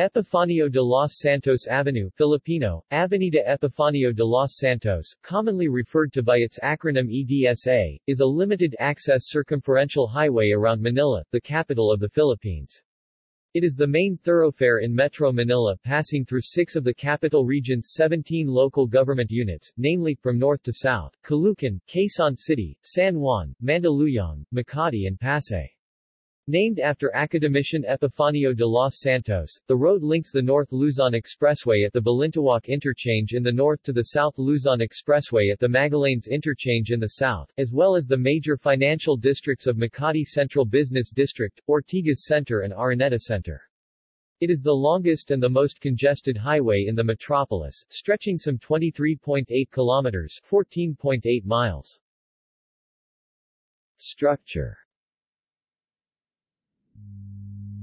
Epifanio de los Santos Avenue Filipino, Avenida Epifanio de los Santos, commonly referred to by its acronym EDSA, is a limited-access circumferential highway around Manila, the capital of the Philippines. It is the main thoroughfare in Metro Manila passing through six of the capital region's 17 local government units, namely, from north to south, Caloocan, Quezon City, San Juan, Mandaluyong, Makati and Pasay. Named after academician Epifanio de los Santos, the road links the North Luzon Expressway at the Balintawak Interchange in the north to the South Luzon Expressway at the Magallanes Interchange in the south, as well as the major financial districts of Makati Central Business District, Ortigas Center and Araneta Center. It is the longest and the most congested highway in the metropolis, stretching some 23.8 kilometers 14.8 miles. Structure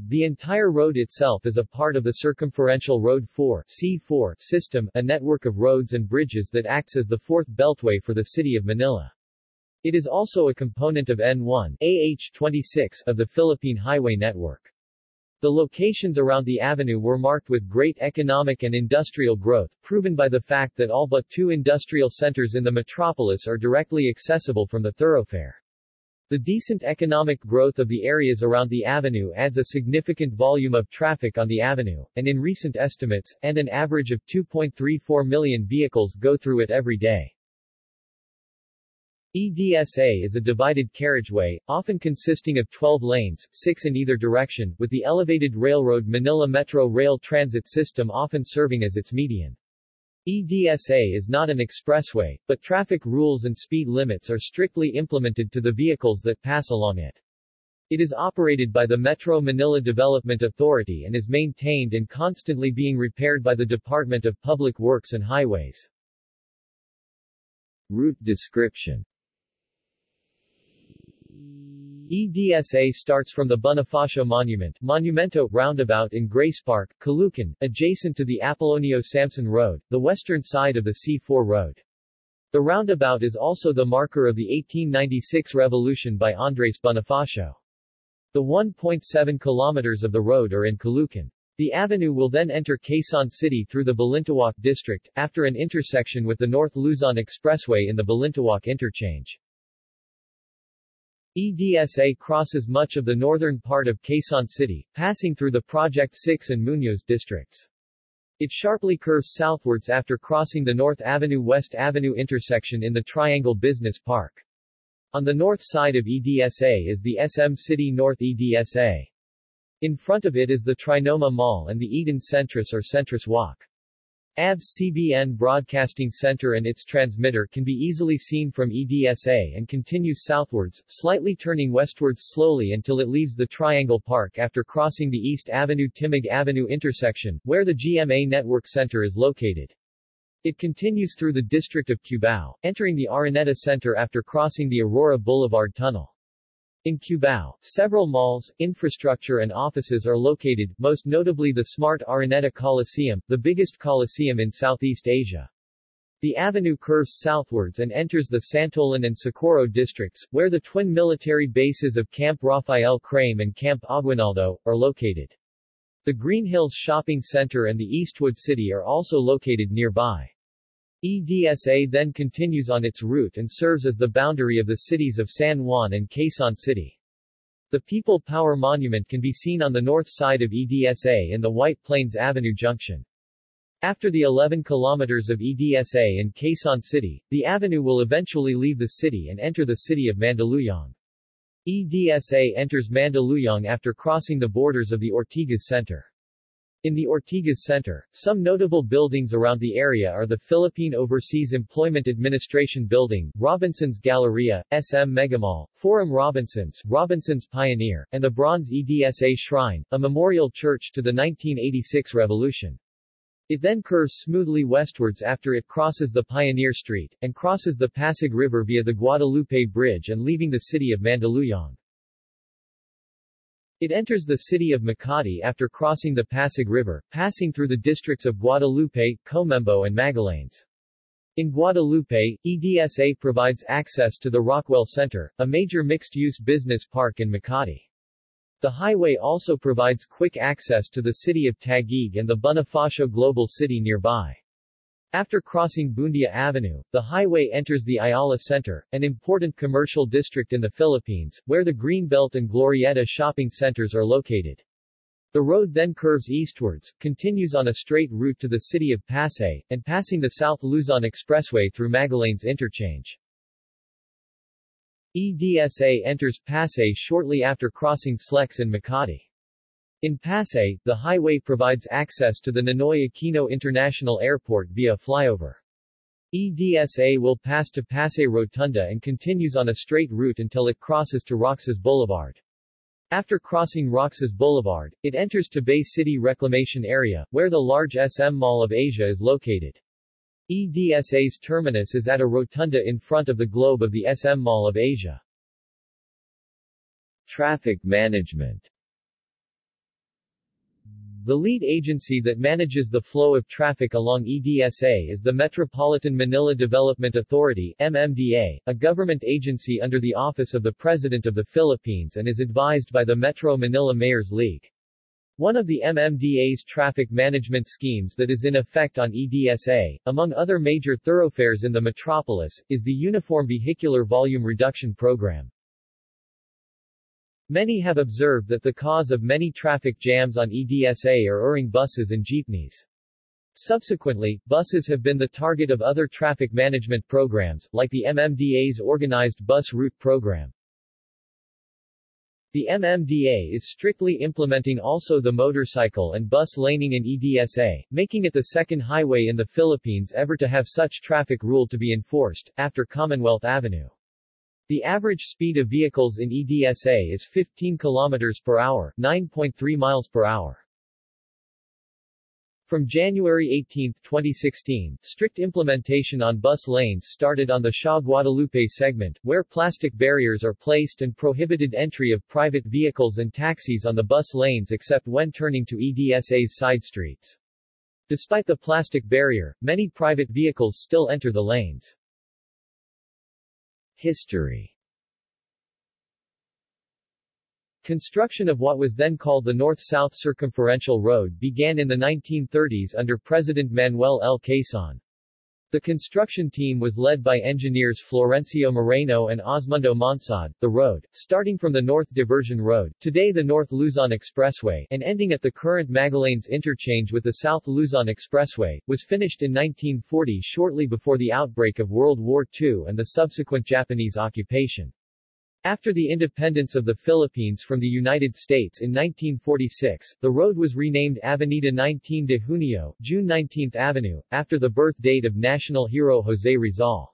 The entire road itself is a part of the Circumferential Road 4 C4 system, a network of roads and bridges that acts as the fourth beltway for the city of Manila. It is also a component of N1 AH26 of the Philippine Highway Network. The locations around the avenue were marked with great economic and industrial growth, proven by the fact that all but two industrial centers in the metropolis are directly accessible from the thoroughfare. The decent economic growth of the areas around the avenue adds a significant volume of traffic on the avenue, and in recent estimates, and an average of 2.34 million vehicles go through it every day. EDSA is a divided carriageway, often consisting of 12 lanes, 6 in either direction, with the elevated railroad Manila Metro Rail Transit System often serving as its median. EDSA is not an expressway, but traffic rules and speed limits are strictly implemented to the vehicles that pass along it. It is operated by the Metro Manila Development Authority and is maintained and constantly being repaired by the Department of Public Works and Highways. Route description EDSA starts from the Bonifacio Monument Monumento roundabout in Grace Park, Caloocan, adjacent to the Apolonio Samson Road, the western side of the C4 road. The roundabout is also the marker of the 1896 revolution by Andres Bonifacio. The 1.7 kilometers of the road are in Caloocan. The avenue will then enter Quezon City through the Balintawak district, after an intersection with the North Luzon Expressway in the Balintawak interchange. EDSA crosses much of the northern part of Quezon City, passing through the Project 6 and Muñoz districts. It sharply curves southwards after crossing the North Avenue-West Avenue intersection in the Triangle Business Park. On the north side of EDSA is the SM City North EDSA. In front of it is the Trinoma Mall and the Eton Centris or Centris Walk. ABS-CBN Broadcasting Center and its transmitter can be easily seen from EDSA and continues southwards, slightly turning westwards slowly until it leaves the Triangle Park after crossing the East Avenue-Timog Avenue intersection, where the GMA Network Center is located. It continues through the district of Cubao, entering the Araneta Center after crossing the Aurora Boulevard Tunnel. In Cubao, several malls, infrastructure and offices are located, most notably the Smart Araneta Coliseum, the biggest coliseum in Southeast Asia. The avenue curves southwards and enters the Santolan and Socorro districts, where the twin military bases of Camp Rafael Crame and Camp Aguinaldo, are located. The Greenhills Shopping Center and the Eastwood City are also located nearby. EDSA then continues on its route and serves as the boundary of the cities of San Juan and Quezon City. The People Power Monument can be seen on the north side of EDSA in the White Plains Avenue junction. After the 11 kilometers of EDSA in Quezon City, the avenue will eventually leave the city and enter the city of Mandaluyong. EDSA enters Mandaluyong after crossing the borders of the Ortigas Center. In the Ortigas Center, some notable buildings around the area are the Philippine Overseas Employment Administration Building, Robinson's Galleria, SM Megamall, Forum Robinsons, Robinson's Pioneer, and the Bronze EDSA Shrine, a memorial church to the 1986 revolution. It then curves smoothly westwards after it crosses the Pioneer Street, and crosses the Pasig River via the Guadalupe Bridge and leaving the city of Mandaluyong. It enters the city of Makati after crossing the Pasig River, passing through the districts of Guadalupe, Comembo and Magallanes. In Guadalupe, EDSA provides access to the Rockwell Center, a major mixed-use business park in Makati. The highway also provides quick access to the city of Taguig and the Bonifacio Global City nearby. After crossing Buendia Avenue, the highway enters the Ayala Center, an important commercial district in the Philippines, where the Greenbelt and Glorieta shopping centers are located. The road then curves eastwards, continues on a straight route to the city of Pasay, and passing the South Luzon Expressway through Magallanes Interchange. EDSA enters Pasay shortly after crossing Slex and Makati. In Pasay, the highway provides access to the Ninoy Aquino International Airport via flyover. EDSA will pass to Pasay Rotunda and continues on a straight route until it crosses to Roxas Boulevard. After crossing Roxas Boulevard, it enters to Bay City Reclamation Area, where the large SM Mall of Asia is located. EDSA's terminus is at a rotunda in front of the globe of the SM Mall of Asia. Traffic management the lead agency that manages the flow of traffic along EDSA is the Metropolitan Manila Development Authority MMDA, a government agency under the Office of the President of the Philippines and is advised by the Metro Manila Mayors League. One of the MMDA's traffic management schemes that is in effect on EDSA, among other major thoroughfares in the metropolis, is the Uniform Vehicular Volume Reduction Program. Many have observed that the cause of many traffic jams on EDSA are erring buses and jeepneys. Subsequently, buses have been the target of other traffic management programs, like the MMDA's Organized Bus Route Program. The MMDA is strictly implementing also the motorcycle and bus laning in EDSA, making it the second highway in the Philippines ever to have such traffic rule to be enforced, after Commonwealth Avenue. The average speed of vehicles in EDSA is 15 km per hour, 9.3 miles per hour. From January 18, 2016, strict implementation on bus lanes started on the Shaw Guadalupe segment, where plastic barriers are placed and prohibited entry of private vehicles and taxis on the bus lanes except when turning to EDSA's side streets. Despite the plastic barrier, many private vehicles still enter the lanes. History Construction of what was then called the North-South Circumferential Road began in the 1930s under President Manuel L. Quezon. The construction team was led by engineers Florencio Moreno and Osmundo Monsod. The road, starting from the North Diversion Road, today the North Luzon Expressway, and ending at the current Magallanes interchange with the South Luzon Expressway, was finished in 1940 shortly before the outbreak of World War II and the subsequent Japanese occupation. After the independence of the Philippines from the United States in 1946, the road was renamed Avenida 19 de Junio, June 19 Avenue, after the birth date of national hero José Rizal.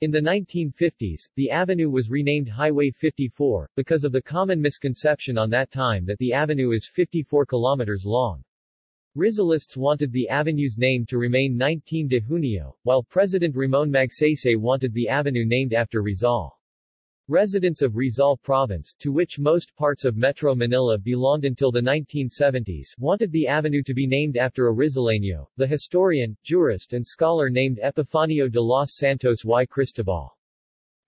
In the 1950s, the avenue was renamed Highway 54, because of the common misconception on that time that the avenue is 54 kilometers long. Rizalists wanted the avenue's name to remain 19 de Junio, while President Ramon Magsaysay wanted the avenue named after Rizal. Residents of Rizal Province, to which most parts of Metro Manila belonged until the 1970s, wanted the avenue to be named after a Rizaleño, the historian, jurist and scholar named Epifanio de los Santos y Cristobal.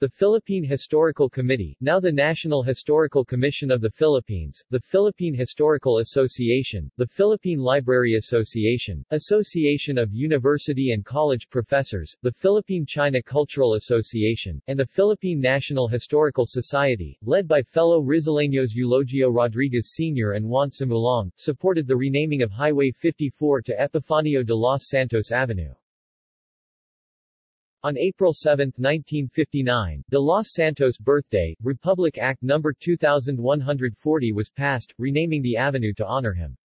The Philippine Historical Committee, now the National Historical Commission of the Philippines, the Philippine Historical Association, the Philippine Library Association, Association of University and College Professors, the Philippine China Cultural Association, and the Philippine National Historical Society, led by fellow Rizaleños Eulogio Rodriguez Sr. and Juan Sumulong, supported the renaming of Highway 54 to Epifanio de los Santos Avenue. On April 7, 1959, De Los Santos' birthday, Republic Act No. 2140 was passed, renaming the avenue to honor him.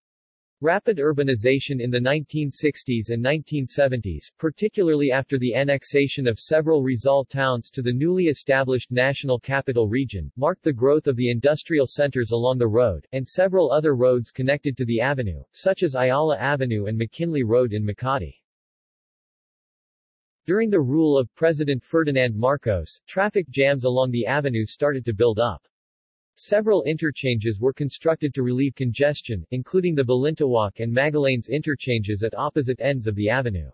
Rapid urbanization in the 1960s and 1970s, particularly after the annexation of several Rizal towns to the newly established National Capital Region, marked the growth of the industrial centers along the road, and several other roads connected to the avenue, such as Ayala Avenue and McKinley Road in Makati. During the rule of President Ferdinand Marcos, traffic jams along the avenue started to build up. Several interchanges were constructed to relieve congestion, including the Balintawak and Magallanes interchanges at opposite ends of the avenue.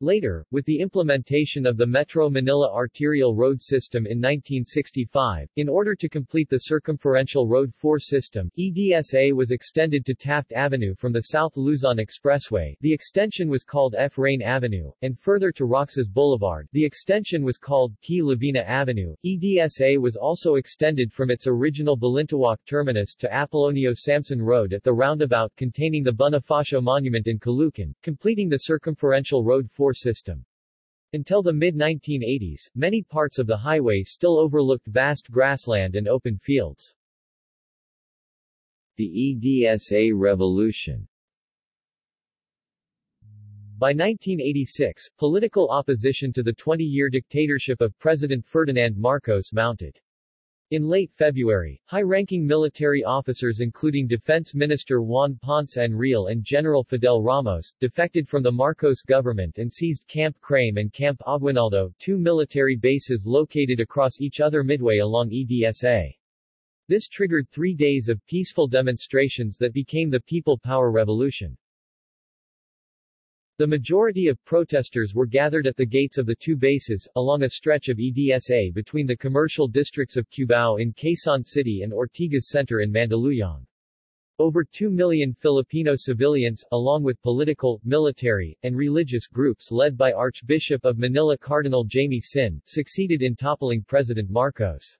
Later, with the implementation of the Metro Manila Arterial Road System in 1965, in order to complete the Circumferential Road 4 system, EDSA was extended to Taft Avenue from the South Luzon Expressway the extension was called F. Rain Avenue, and further to Roxas Boulevard the extension was called P. Lavina Avenue. EDSA was also extended from its original Balintawak terminus to Apolonio Samson Road at the roundabout containing the Bonifacio Monument in Caloocan, completing the Circumferential Road 4 system. Until the mid-1980s, many parts of the highway still overlooked vast grassland and open fields. The EDSA revolution by 1986, political opposition to the 20-year dictatorship of President Ferdinand Marcos mounted. In late February, high-ranking military officers including Defense Minister Juan Ponce Enrile and General Fidel Ramos, defected from the Marcos government and seized Camp Crame and Camp Aguinaldo, two military bases located across each other midway along EDSA. This triggered three days of peaceful demonstrations that became the People Power Revolution. The majority of protesters were gathered at the gates of the two bases, along a stretch of EDSA between the commercial districts of Cubao in Quezon City and Ortigas Center in Mandaluyong. Over 2 million Filipino civilians, along with political, military, and religious groups led by Archbishop of Manila Cardinal Jaime Sin, succeeded in toppling President Marcos.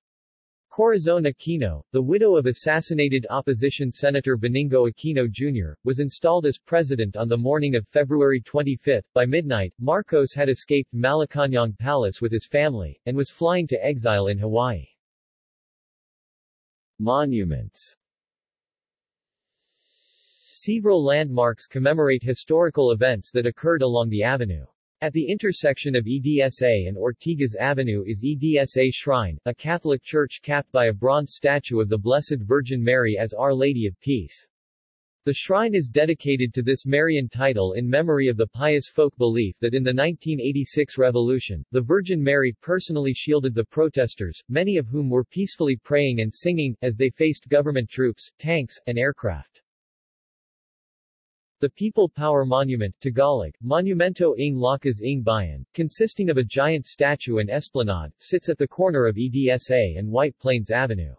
Corazon Aquino, the widow of assassinated opposition Senator Benigno Aquino Jr., was installed as president on the morning of February 25. By midnight, Marcos had escaped Malacañang Palace with his family, and was flying to exile in Hawaii. Monuments Several landmarks commemorate historical events that occurred along the avenue. At the intersection of EDSA and Ortigas Avenue is EDSA Shrine, a Catholic church capped by a bronze statue of the Blessed Virgin Mary as Our Lady of Peace. The shrine is dedicated to this Marian title in memory of the pious folk belief that in the 1986 revolution, the Virgin Mary personally shielded the protesters, many of whom were peacefully praying and singing, as they faced government troops, tanks, and aircraft. The People Power Monument Tagalog, Monumento ng Lakas ng Bayan, consisting of a giant statue and esplanade, sits at the corner of EDSA and White Plains Avenue.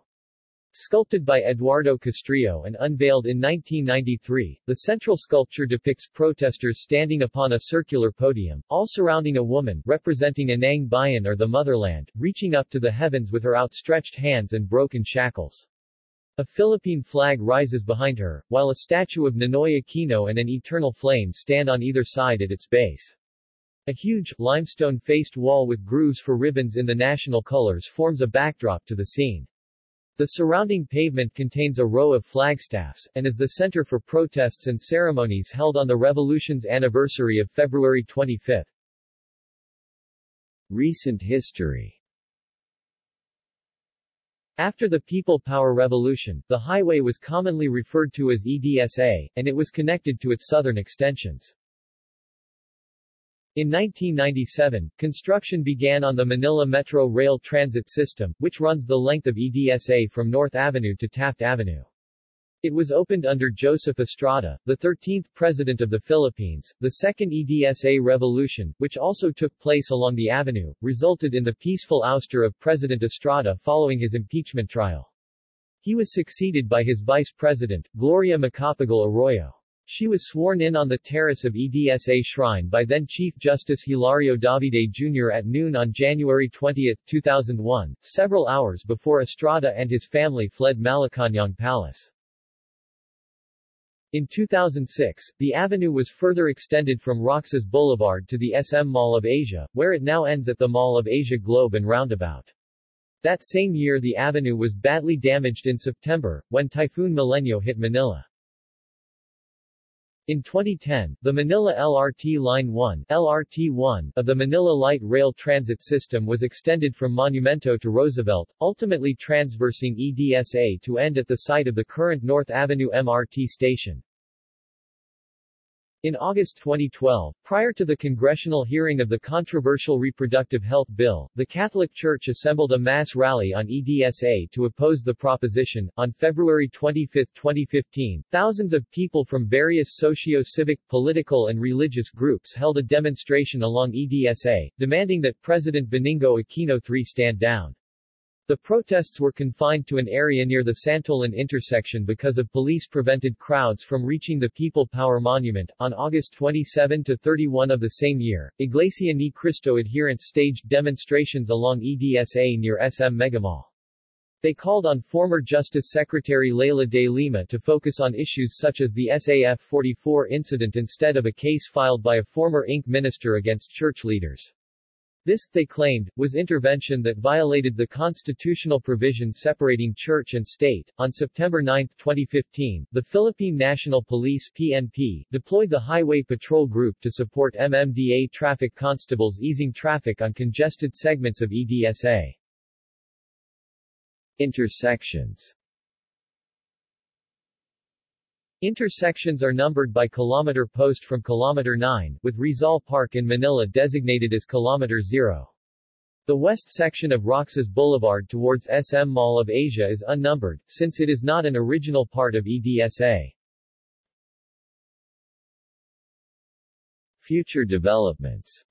Sculpted by Eduardo Castrillo and unveiled in 1993, the central sculpture depicts protesters standing upon a circular podium, all surrounding a woman, representing Inang Bayan or the motherland, reaching up to the heavens with her outstretched hands and broken shackles. A Philippine flag rises behind her, while a statue of Ninoy Aquino and an eternal flame stand on either side at its base. A huge, limestone-faced wall with grooves for ribbons in the national colors forms a backdrop to the scene. The surrounding pavement contains a row of flagstaffs, and is the center for protests and ceremonies held on the revolution's anniversary of February 25. Recent history after the People Power Revolution, the highway was commonly referred to as EDSA, and it was connected to its southern extensions. In 1997, construction began on the Manila Metro Rail Transit System, which runs the length of EDSA from North Avenue to Taft Avenue. It was opened under Joseph Estrada, the 13th President of the Philippines. The Second EDSA Revolution, which also took place along the avenue, resulted in the peaceful ouster of President Estrada following his impeachment trial. He was succeeded by his vice president, Gloria Macapagal Arroyo. She was sworn in on the terrace of EDSA Shrine by then Chief Justice Hilario Davide Jr. at noon on January 20, 2001, several hours before Estrada and his family fled Malacañang Palace. In 2006, the avenue was further extended from Roxas Boulevard to the SM Mall of Asia, where it now ends at the Mall of Asia Globe and Roundabout. That same year the avenue was badly damaged in September, when Typhoon Milenyo hit Manila. In 2010, the Manila LRT Line 1, LRT-1 of the Manila Light Rail Transit System was extended from Monumento to Roosevelt, ultimately transversing EDSA to end at the site of the current North Avenue MRT station. In August 2012, prior to the congressional hearing of the controversial reproductive health bill, the Catholic Church assembled a mass rally on EDSA to oppose the proposition. On February 25, 2015, thousands of people from various socio-civic, political and religious groups held a demonstration along EDSA, demanding that President Benigno Aquino III stand down. The protests were confined to an area near the Santolan intersection because of police-prevented crowds from reaching the People Power Monument. On August 27 to 31 of the same year, Iglesia Ni Cristo adherents staged demonstrations along EDSA near SM Megamall. They called on former Justice Secretary Leila de Lima to focus on issues such as the SAF 44 incident instead of a case filed by a former Inc. minister against church leaders. This, they claimed, was intervention that violated the constitutional provision separating church and state. On September 9, 2015, the Philippine National Police PNP deployed the Highway Patrol Group to support MMDA traffic constables easing traffic on congested segments of EDSA. Intersections Intersections are numbered by kilometer post from kilometer 9, with Rizal Park in Manila designated as kilometer 0. The west section of Roxas Boulevard towards SM Mall of Asia is unnumbered, since it is not an original part of EDSA. Future developments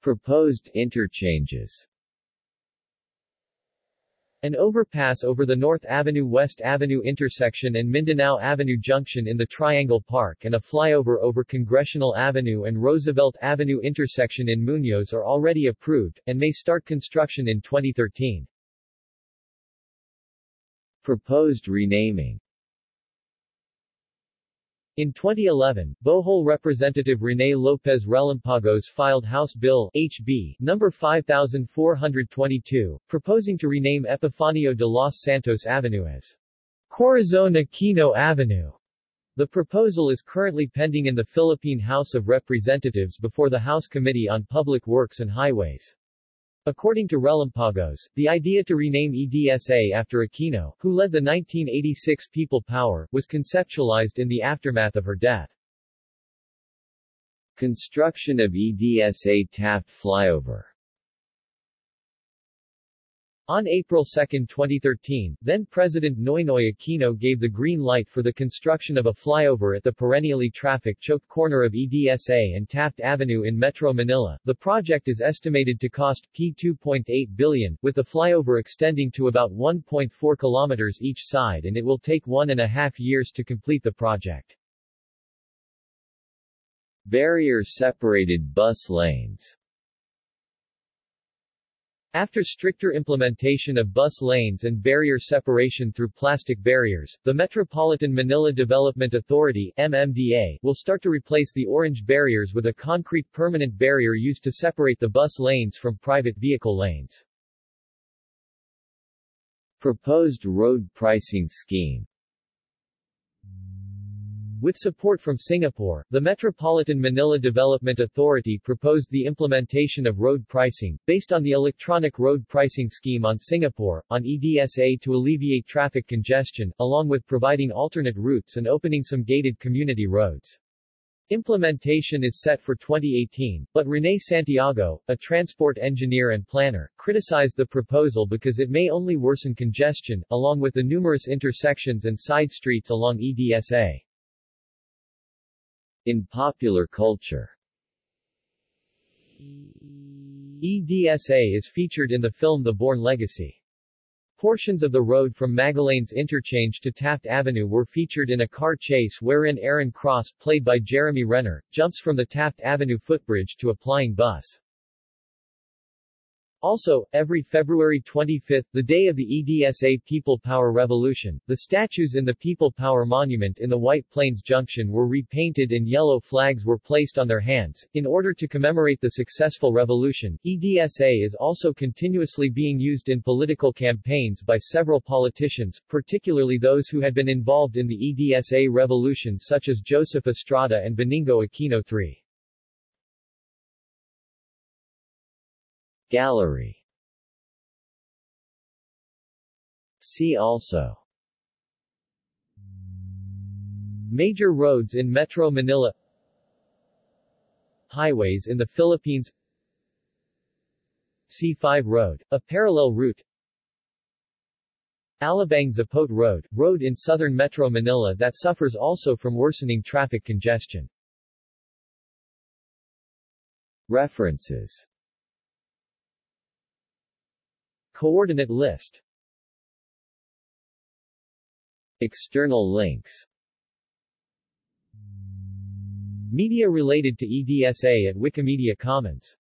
Proposed interchanges an overpass over the North Avenue-West Avenue intersection and Mindanao Avenue junction in the Triangle Park and a flyover over Congressional Avenue and Roosevelt Avenue intersection in Muñoz are already approved, and may start construction in 2013. Proposed renaming in 2011, Bohol Representative Rene Lopez Relampagos filed House Bill HB number 5422, proposing to rename Epifanio de los Santos Avenue as Corazon Aquino Avenue. The proposal is currently pending in the Philippine House of Representatives before the House Committee on Public Works and Highways. According to Relampagos, the idea to rename EDSA after Aquino, who led the 1986 People Power, was conceptualized in the aftermath of her death. Construction of EDSA Taft Flyover on April 2, 2013, then-President Noynoy Aquino gave the green light for the construction of a flyover at the perennially traffic-choked corner of EDSA and Taft Avenue in Metro Manila. The project is estimated to cost P2.8 billion, with the flyover extending to about 1.4 kilometers each side and it will take one and a half years to complete the project. Barrier-separated bus lanes after stricter implementation of bus lanes and barrier separation through plastic barriers, the Metropolitan Manila Development Authority MMDA, will start to replace the orange barriers with a concrete permanent barrier used to separate the bus lanes from private vehicle lanes. Proposed road pricing scheme with support from Singapore, the Metropolitan Manila Development Authority proposed the implementation of road pricing, based on the electronic road pricing scheme on Singapore, on EDSA to alleviate traffic congestion, along with providing alternate routes and opening some gated community roads. Implementation is set for 2018, but Rene Santiago, a transport engineer and planner, criticized the proposal because it may only worsen congestion, along with the numerous intersections and side streets along EDSA. In popular culture EDSA is featured in the film The Bourne Legacy. Portions of the road from Magallanes Interchange to Taft Avenue were featured in a car chase wherein Aaron Cross, played by Jeremy Renner, jumps from the Taft Avenue footbridge to a flying bus. Also, every February 25, the day of the EDSA People Power Revolution, the statues in the People Power Monument in the White Plains Junction were repainted and yellow flags were placed on their hands. In order to commemorate the successful revolution, EDSA is also continuously being used in political campaigns by several politicians, particularly those who had been involved in the EDSA revolution such as Joseph Estrada and Benigno Aquino III. Gallery. See also. Major roads in Metro Manila. Highways in the Philippines. C5 Road, a parallel route. Alabang-Zapote Road, road in southern Metro Manila that suffers also from worsening traffic congestion. References Coordinate list. External links. Media related to EDSA at Wikimedia Commons